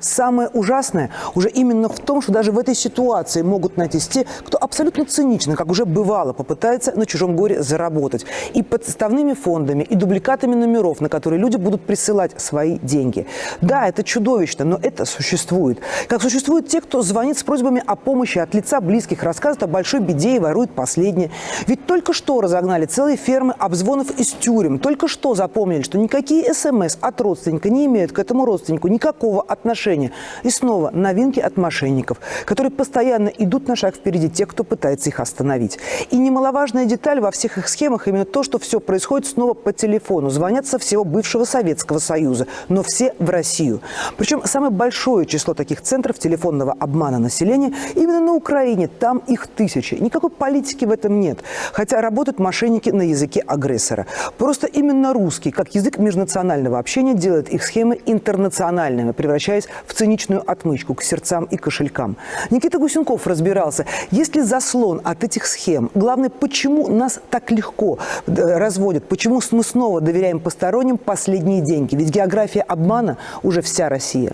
Самое ужасное уже именно в том, что даже в этой ситуации могут найтись те, кто абсолютно цинично, как уже бывало, попытается на чужом горе заработать. И подставными фондами, и дубликатами номеров, на которые люди будут присылать свои деньги. Да, это чудовищно, но это существует. Как существуют те, кто звонит с просьбами о помощи от лица близких, рассказывает о большой беде и ворует последнее. Ведь только что разогнали целые фермы обзвонов из тюрем. Только что запомнили, что никакие СМС от родственника не имеют к этому родственнику никакого отношения отношения. И снова новинки от мошенников, которые постоянно идут на шаг впереди тех, кто пытается их остановить. И немаловажная деталь во всех их схемах именно то, что все происходит снова по телефону. Звонят со всего бывшего Советского Союза, но все в Россию. Причем самое большое число таких центров телефонного обмана населения именно на Украине. Там их тысячи. Никакой политики в этом нет. Хотя работают мошенники на языке агрессора. Просто именно русский, как язык межнационального общения, делает их схемы интернациональными, превращая превращаясь в циничную отмычку к сердцам и кошелькам. Никита Гусенков разбирался, есть ли заслон от этих схем. Главное, почему нас так легко э, разводят, почему мы снова доверяем посторонним последние деньги. Ведь география обмана уже вся Россия.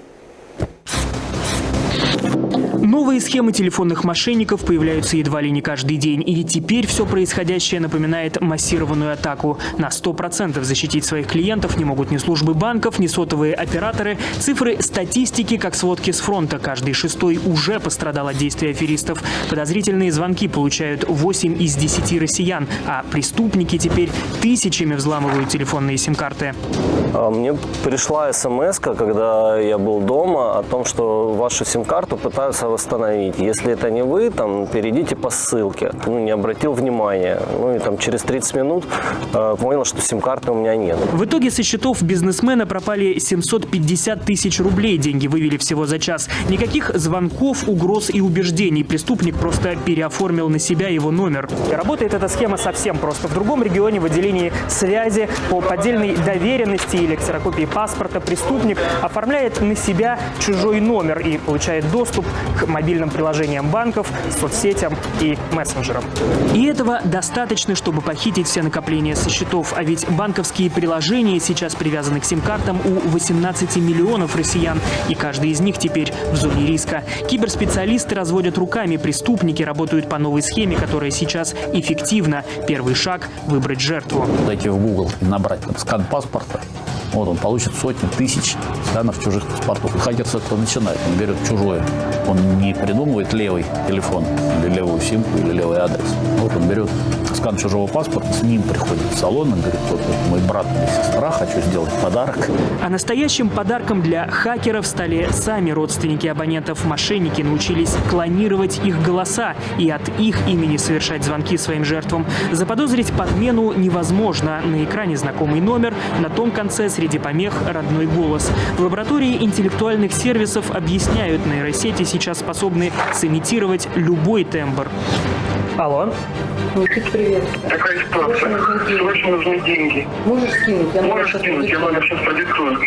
Новые схемы телефонных мошенников появляются едва ли не каждый день. И теперь все происходящее напоминает массированную атаку. На 100% защитить своих клиентов не могут ни службы банков, ни сотовые операторы. Цифры статистики, как сводки с фронта. Каждый шестой уже пострадал от действий аферистов. Подозрительные звонки получают 8 из 10 россиян. А преступники теперь тысячами взламывают телефонные сим-карты. А, мне пришла смс когда я был дома, о том, что вашу сим-карту пытаются восстановить. Если это не вы, там, перейдите по ссылке. Ну, не обратил внимания. Ну, и там через 30 минут э, понял, что сим-карты у меня нет. В итоге со счетов бизнесмена пропали 750 тысяч рублей. Деньги вывели всего за час. Никаких звонков, угроз и убеждений. Преступник просто переоформил на себя его номер. Работает эта схема совсем просто. В другом регионе в отделении связи по поддельной доверенности или ксерокопии паспорта преступник оформляет на себя чужой номер и получает доступ к мобильным приложениям банков, соцсетям и мессенджерам. И этого достаточно, чтобы похитить все накопления со счетов. А ведь банковские приложения сейчас привязаны к сим-картам у 18 миллионов россиян. И каждый из них теперь в зоне риска. Киберспециалисты разводят руками. Преступники работают по новой схеме, которая сейчас эффективна. Первый шаг – выбрать жертву. Зайти в Google и набрать скан паспорта вот он получит сотни тысяч сканов чужих паспортов. И хакер с этого начинает. Он берет чужое. Он не придумывает левый телефон или левую симку или левый адрес. Вот он берет скан чужого паспорта, с ним приходит в салон и говорит, вот мой брат или сестра, хочу сделать подарок. А настоящим подарком для хакеров стали сами родственники абонентов. Мошенники научились клонировать их голоса и от их имени совершать звонки своим жертвам. Заподозрить подмену невозможно. На экране знакомый номер, на том конце среди помех родной голос. В лаборатории интеллектуальных сервисов объясняют, нейросети сейчас способны сымитировать любой тембр. Алло. Никит, привет. Такая ситуация. Срочно нужны деньги. Можешь скинуть? Я Можешь скинуть, я номер сейчас продиктую.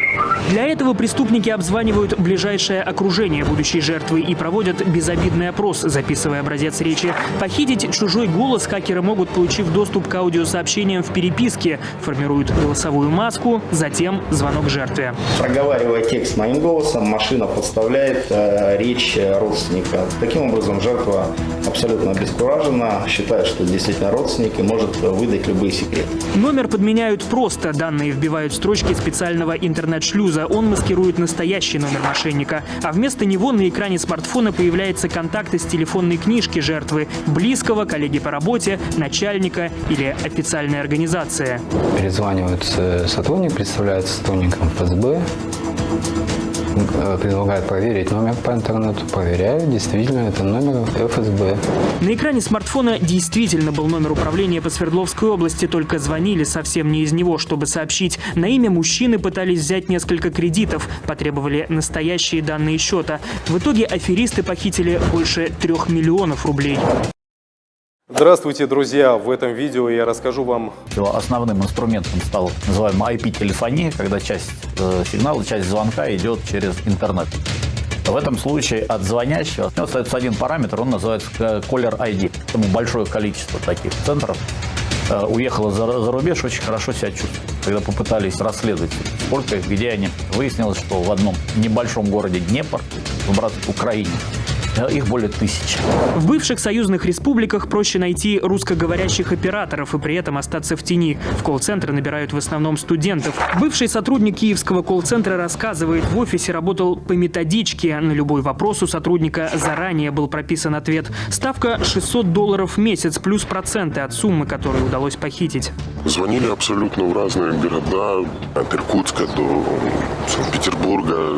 Для этого преступники обзванивают ближайшее окружение будущей жертвы и проводят безобидный опрос, записывая образец речи. Похитить чужой голос хакеры могут, получив доступ к аудиосообщениям в переписке, формируют голосовую маску, затем звонок жертве. Проговаривая текст моим голосом, машина подставляет э, речь родственника. Таким образом, жертва абсолютно обескуражена, считает, что действительно родственник и может выдать любые секреты. Номер подменяют просто. Данные вбивают в строчки специального интернет-шлюза. Он маскирует настоящий номер мошенника. А вместо него на экране смартфона появляется контакт из телефонной книжки жертвы, близкого, коллеги по работе, начальника или официальной организации. Перезванивают сотрудник, представляется сотрудником ФСБ, Э, предлагает проверить номер по интернету. Проверяю, действительно, это номер ФСБ. На экране смартфона действительно был номер управления по Свердловской области, только звонили совсем не из него, чтобы сообщить. На имя мужчины пытались взять несколько кредитов, потребовали настоящие данные счета. В итоге аферисты похитили больше трех миллионов рублей. Здравствуйте, друзья! В этом видео я расскажу вам... Основным инструментом стал называемый IP-телефония, когда часть э, сигнала, часть звонка идет через интернет. В этом случае от звонящего остается один параметр, он называется caller ID. Поэтому большое количество таких центров э, уехало за, за рубеж, очень хорошо себя чувствует. когда попытались расследовать, сколько их, где они, выяснилось, что в одном небольшом городе Днепр, в брат Украине, их более тысячи. В бывших союзных республиках проще найти русскоговорящих операторов и при этом остаться в тени. В колл-центры набирают в основном студентов. Бывший сотрудник киевского колл-центра рассказывает, в офисе работал по методичке. На любой вопрос у сотрудника заранее был прописан ответ. Ставка 600 долларов в месяц плюс проценты от суммы, которую удалось похитить. Звонили абсолютно в разные города, от Иркутска до Санкт-Петербурга.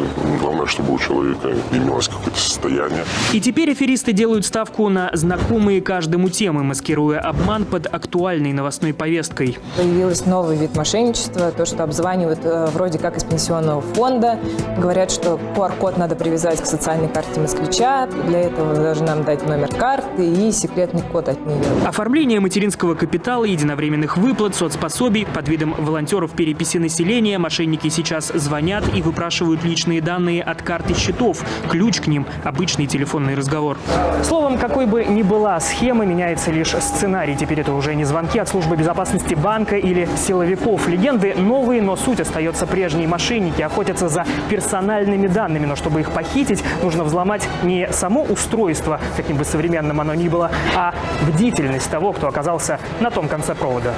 Чтобы у человека имелось какое-то состояние. И теперь аферисты делают ставку на знакомые каждому темы, маскируя обман под актуальной новостной повесткой. Появился новый вид мошенничества, то, что обзванивают э, вроде как из пенсионного фонда. Говорят, что QR-код надо привязать к социальной карте москвича. Для этого должны нам дать номер карты и секретный код от нее. Оформление материнского капитала, единовременных выплат, соцпособий под видом волонтеров переписи населения мошенники сейчас звонят и выпрашивают личные данные от карт и счетов. Ключ к ним – обычный телефонный разговор. Словом, какой бы ни была схема, меняется лишь сценарий. Теперь это уже не звонки от службы безопасности банка или силовиков. Легенды новые, но суть остается прежней. Мошенники охотятся за персональными данными, но чтобы их похитить, нужно взломать не само устройство, каким бы современным оно ни было, а бдительность того, кто оказался на том конце провода.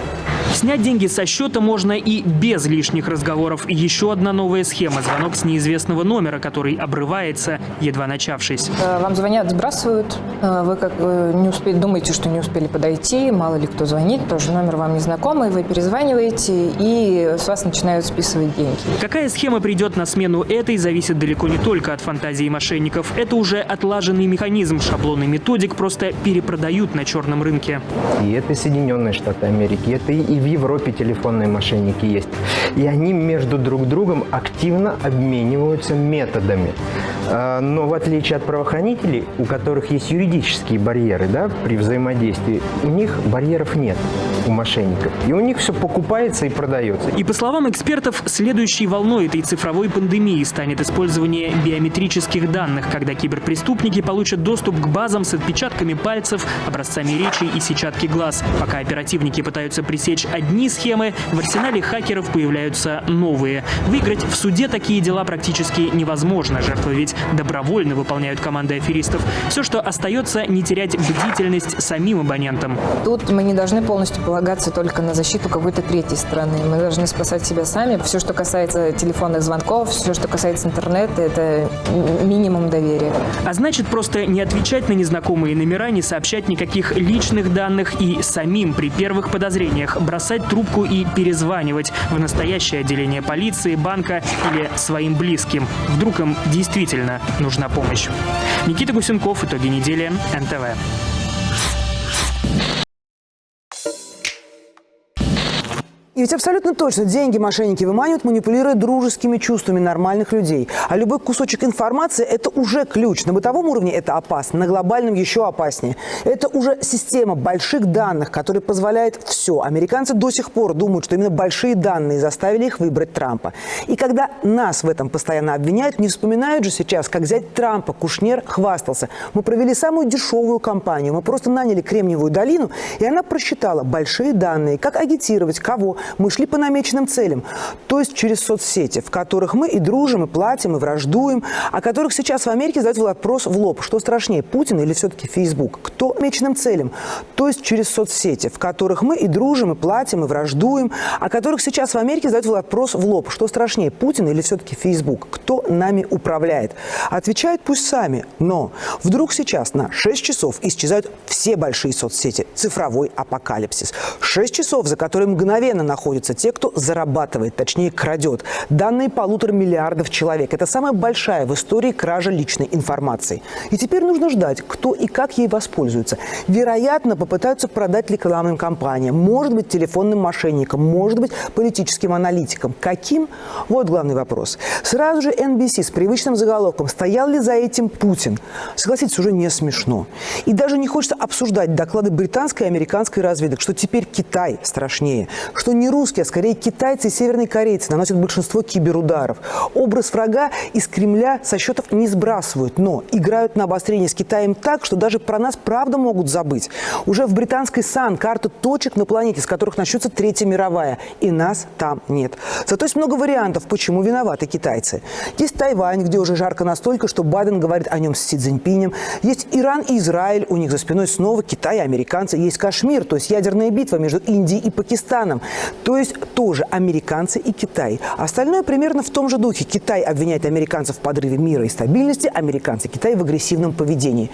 Снять деньги со счета можно и без лишних разговоров. Еще одна новая схема – звонок с неизвестного номера, который обрывается, едва начавшись. Э, Вам звонят, сбрасывают, э, вы как бы не успели, думаете, что не успели подойти, мало ли кто звонит, тоже номер вам незнакомый, вы перезваниваете и с вас начинают списывать деньги. Какая схема придет на смену этой, зависит далеко не только от фантазии мошенников. Это уже отлаженный механизм. Шаблонный методик просто перепродают на черном рынке. И это Соединенные Штаты Америки, это и в Европе телефонные мошенники есть. И они между друг другом активно обмениваются методами. А, Но в отличие от правоохранителей, у которых есть юридические барьеры да, при взаимодействии, у них барьеров нет у мошенников. И у них все покупается и продается. И по словам экспертов, следующей волной этой цифровой пандемии станет использование биометрических данных, когда киберпреступники получат доступ к базам с отпечатками пальцев, образцами речи и сетчатки глаз. Пока оперативники пытаются пресечь одни схемы, в арсенале хакеров появляются новые. Выиграть в суде такие дела практически невозможно. Жертвы ведь добровольно выполняют команды аферистов. Все, что остается, не терять бдительность самим абонентам. Тут мы не должны полностью полагаться только на защиту какой-то третьей стороны. Мы должны спасать себя сами. Все, что касается телефонных звонков, все, что касается интернета, это минимум доверия. А значит, просто не отвечать на незнакомые номера, не сообщать никаких личных данных и самим при первых подозрениях бросать трубку и перезванивать в настоящее отделение полиции, банка или своим близким. Вдруг им действительно нужна помощь. Никита Гусенков, итоги недели, НТВ. И ведь абсолютно точно деньги мошенники выманивают, манипулируя дружескими чувствами нормальных людей. А любой кусочек информации – это уже ключ. На бытовом уровне это опасно, на глобальном еще опаснее. Это уже система больших данных, которая позволяет все. Американцы до сих пор думают, что именно большие данные заставили их выбрать Трампа. И когда нас в этом постоянно обвиняют, не вспоминают же сейчас, как взять Трампа. Кушнер хвастался. Мы провели самую дешевую кампанию. Мы просто наняли Кремниевую долину, и она просчитала большие данные, как агитировать, кого, мы шли по намеченным целям, то есть через соцсети, в которых мы и дружим, и платим, и враждуем, о которых сейчас в Америке задают вопрос в лоб, что страшнее, Путин или все-таки Фейсбук? Кто намеченным целям? То есть через соцсети, в которых мы и дружим, и платим, и враждуем, о которых сейчас в Америке задают вопрос в лоб, что страшнее, Путин или все-таки Фейсбук? Кто нами управляет? Отвечают пусть сами, но вдруг сейчас на 6 часов исчезают все большие соцсети, цифровой апокалипсис. 6 часов, за которые мгновенно находятся те, кто зарабатывает, точнее крадет. Данные полутора миллиардов человек. Это самая большая в истории кража личной информации. И теперь нужно ждать, кто и как ей воспользуется. Вероятно, попытаются продать рекламным компаниям, может быть, телефонным мошенникам, может быть, политическим аналитикам. Каким? Вот главный вопрос. Сразу же NBC с привычным заголовком «Стоял ли за этим Путин?» Согласитесь, уже не смешно. И даже не хочется обсуждать доклады британской и американской разведок, что теперь Китай страшнее, что не не русские, а скорее китайцы и северные корейцы наносят большинство киберударов. Образ врага из Кремля со счетов не сбрасывают, но играют на обострение с Китаем так, что даже про нас правда могут забыть. Уже в британской САН карта точек на планете, с которых начнется Третья мировая, и нас там нет. Зато есть много вариантов, почему виноваты китайцы. Есть Тайвань, где уже жарко настолько, что Байден говорит о нем с Си Цзиньпинем. Есть Иран и Израиль, у них за спиной снова Китай и американцы. Есть Кашмир, то есть ядерная битва между Индией и Пакистаном. То есть тоже американцы и Китай. Остальное примерно в том же духе. Китай обвиняет американцев в подрыве мира и стабильности, американцы Китай в агрессивном поведении.